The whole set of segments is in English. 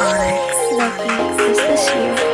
Lucky, is this you?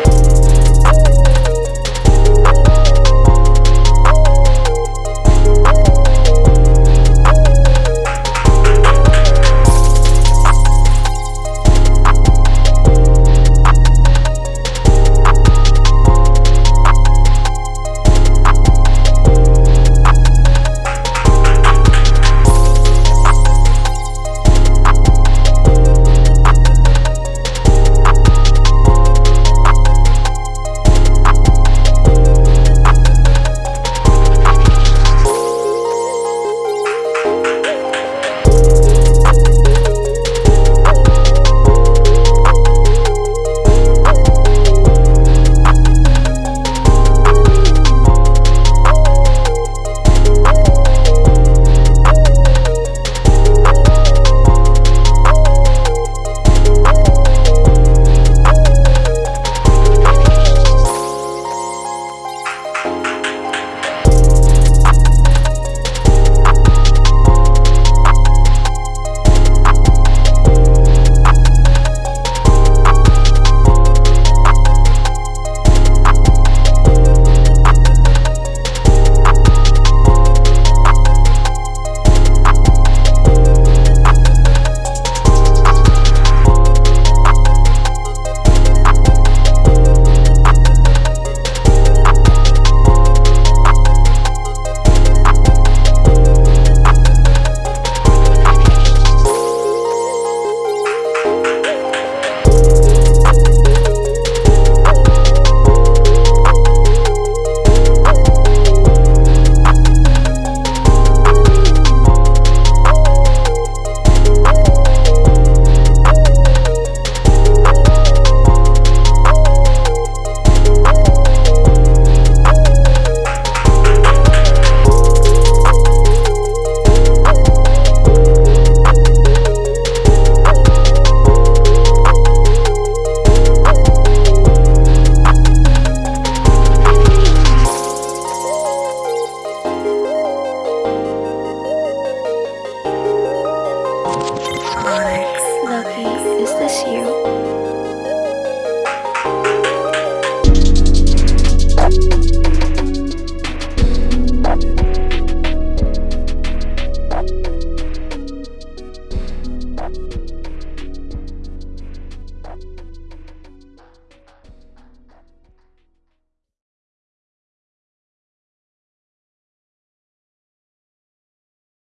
Lucky, is this you?